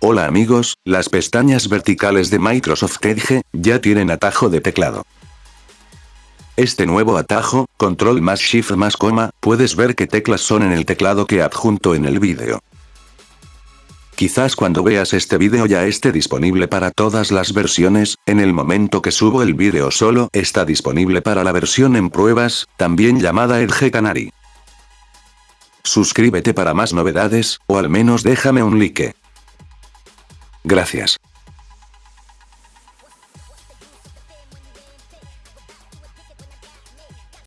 Hola amigos, las pestañas verticales de Microsoft Edge, ya tienen atajo de teclado. Este nuevo atajo, control más shift más coma, puedes ver qué teclas son en el teclado que adjunto en el vídeo. Quizás cuando veas este vídeo ya esté disponible para todas las versiones, en el momento que subo el vídeo solo está disponible para la versión en pruebas, también llamada Edge Canary. Suscríbete para más novedades, o al menos déjame un like. Gracias.